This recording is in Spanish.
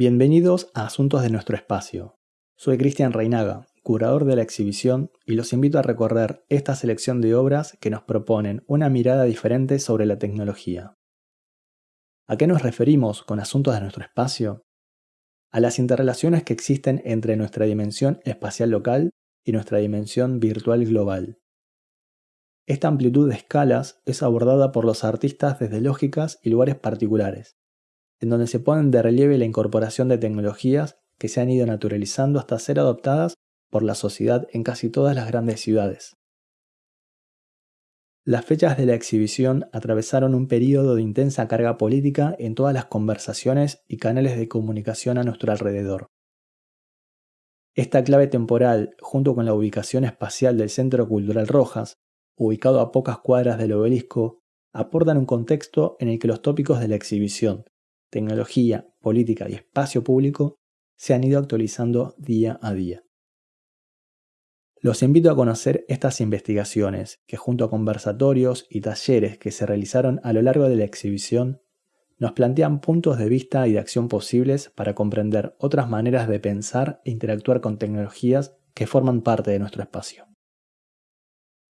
Bienvenidos a Asuntos de nuestro espacio. Soy Cristian Reinaga, curador de la exhibición, y los invito a recorrer esta selección de obras que nos proponen una mirada diferente sobre la tecnología. ¿A qué nos referimos con Asuntos de nuestro espacio? A las interrelaciones que existen entre nuestra dimensión espacial local y nuestra dimensión virtual global. Esta amplitud de escalas es abordada por los artistas desde lógicas y lugares particulares, en donde se ponen de relieve la incorporación de tecnologías que se han ido naturalizando hasta ser adoptadas por la sociedad en casi todas las grandes ciudades. Las fechas de la exhibición atravesaron un periodo de intensa carga política en todas las conversaciones y canales de comunicación a nuestro alrededor. Esta clave temporal, junto con la ubicación espacial del Centro Cultural Rojas, ubicado a pocas cuadras del obelisco, aportan un contexto en el que los tópicos de la exhibición, tecnología, política y espacio público se han ido actualizando día a día. Los invito a conocer estas investigaciones, que junto a conversatorios y talleres que se realizaron a lo largo de la exhibición, nos plantean puntos de vista y de acción posibles para comprender otras maneras de pensar e interactuar con tecnologías que forman parte de nuestro espacio.